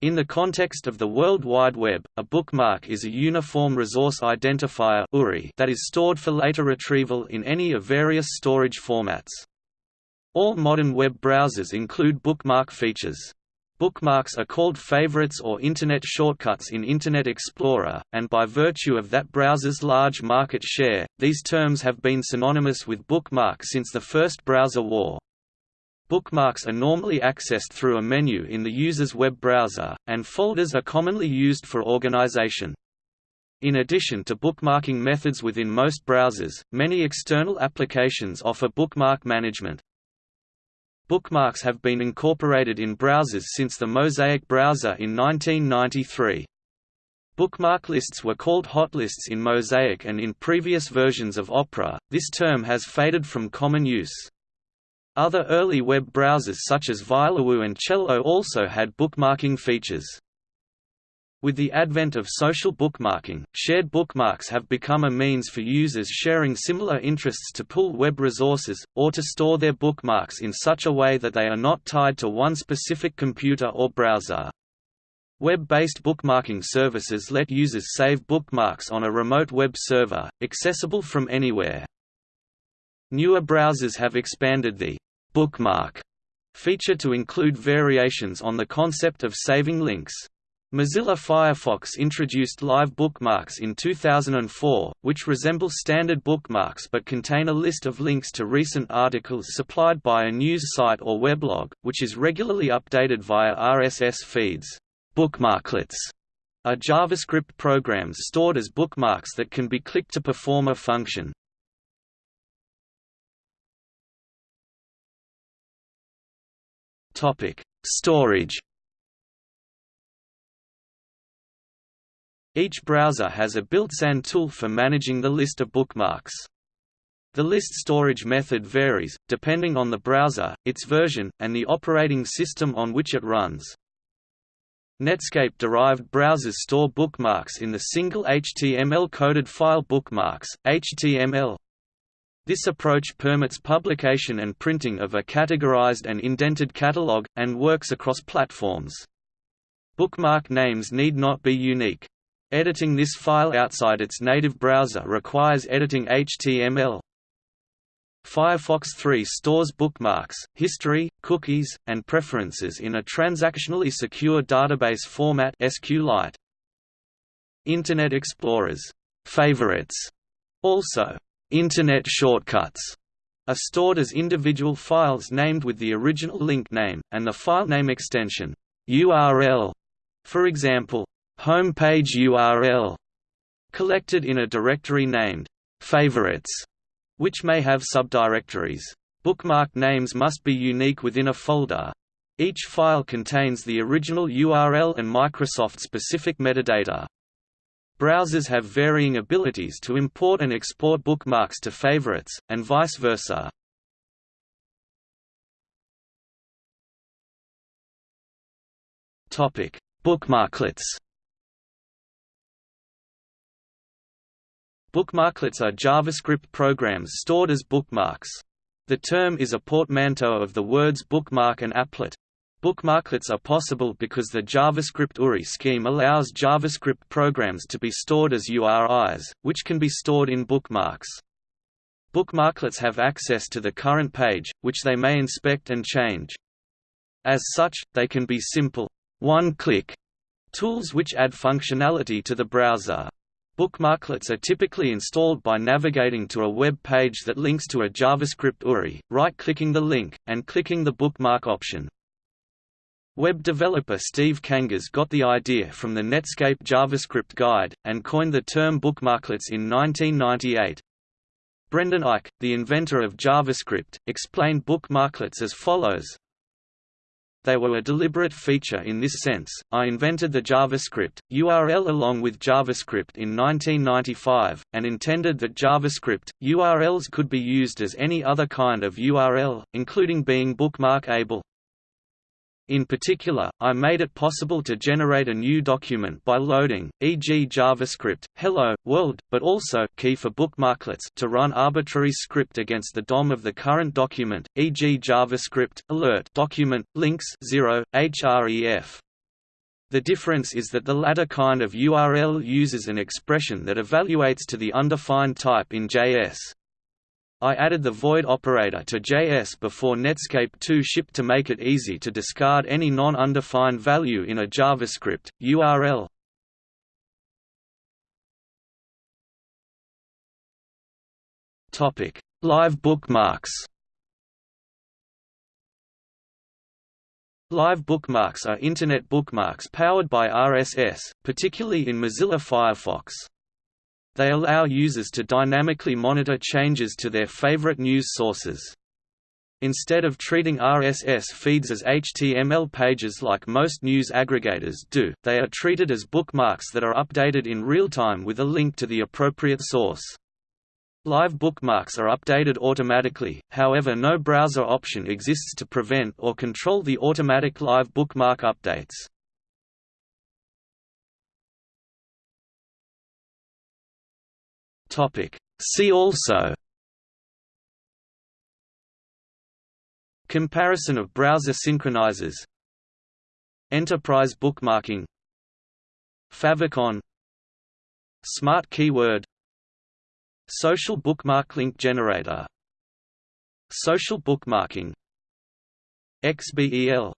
In the context of the World Wide Web, a bookmark is a Uniform Resource Identifier that is stored for later retrieval in any of various storage formats. All modern web browsers include bookmark features. Bookmarks are called favorites or Internet shortcuts in Internet Explorer, and by virtue of that browser's large market share, these terms have been synonymous with bookmark since the first browser war. Bookmarks are normally accessed through a menu in the user's web browser, and folders are commonly used for organization. In addition to bookmarking methods within most browsers, many external applications offer bookmark management. Bookmarks have been incorporated in browsers since the Mosaic browser in 1993. Bookmark lists were called hotlists in Mosaic and in previous versions of Opera, this term has faded from common use. Other early web browsers such as ViolaWWW and Cello also had bookmarking features. With the advent of social bookmarking, shared bookmarks have become a means for users sharing similar interests to pull web resources, or to store their bookmarks in such a way that they are not tied to one specific computer or browser. Web-based bookmarking services let users save bookmarks on a remote web server, accessible from anywhere. Newer browsers have expanded the bookmark feature to include variations on the concept of saving links. Mozilla Firefox introduced live bookmarks in 2004, which resemble standard bookmarks but contain a list of links to recent articles supplied by a news site or weblog, which is regularly updated via RSS feeds. Bookmarklets are JavaScript programs stored as bookmarks that can be clicked to perform a function. Topic: Storage. Each browser has a built-in tool for managing the list of bookmarks. The list storage method varies, depending on the browser, its version, and the operating system on which it runs. Netscape-derived browsers store bookmarks in the single HTML-coded file bookmarks, HTML, this approach permits publication and printing of a categorized and indented catalog, and works across platforms. Bookmark names need not be unique. Editing this file outside its native browser requires editing HTML. Firefox 3 stores bookmarks, history, cookies, and preferences in a transactionally secure database format SQLite. Internet Explorer's favorites also Internet shortcuts are stored as individual files named with the original link name, and the filename extension URL, for example, homepage URL, collected in a directory named favorites, which may have subdirectories. Bookmark names must be unique within a folder. Each file contains the original URL and Microsoft-specific metadata. Browsers have varying abilities to import and export bookmarks to favorites, and vice versa. Bookmarklets Bookmarklets are JavaScript programs stored as bookmarks. The term is a portmanteau of the words bookmark and applet, Bookmarklets are possible because the JavaScript URI scheme allows JavaScript programs to be stored as URIs, which can be stored in bookmarks. Bookmarklets have access to the current page, which they may inspect and change. As such, they can be simple, one-click tools which add functionality to the browser. Bookmarklets are typically installed by navigating to a web page that links to a JavaScript URI, right-clicking the link, and clicking the bookmark option. Web developer Steve Kangas got the idea from the Netscape JavaScript guide, and coined the term bookmarklets in 1998. Brendan Eich, the inventor of JavaScript, explained bookmarklets as follows. They were a deliberate feature in this sense. I invented the JavaScript URL along with JavaScript in 1995, and intended that JavaScript URLs could be used as any other kind of URL, including being bookmark-able. In particular, I made it possible to generate a new document by loading, e.g. JavaScript, hello, world, but also key for bookmarklets to run arbitrary script against the DOM of the current document, e.g. JavaScript, alert document, links 0, href. The difference is that the latter kind of URL uses an expression that evaluates to the undefined type in JS. I added the void operator to JS before Netscape 2 shipped to make it easy to discard any non-undefined value in a JavaScript, URL. Live bookmarks Live bookmarks are Internet bookmarks powered by RSS, particularly in Mozilla Firefox. They allow users to dynamically monitor changes to their favorite news sources. Instead of treating RSS feeds as HTML pages like most news aggregators do, they are treated as bookmarks that are updated in real time with a link to the appropriate source. Live bookmarks are updated automatically, however no browser option exists to prevent or control the automatic live bookmark updates. See also Comparison of browser synchronizers Enterprise bookmarking Favicon Smart keyword Social bookmark link generator Social bookmarking XBEL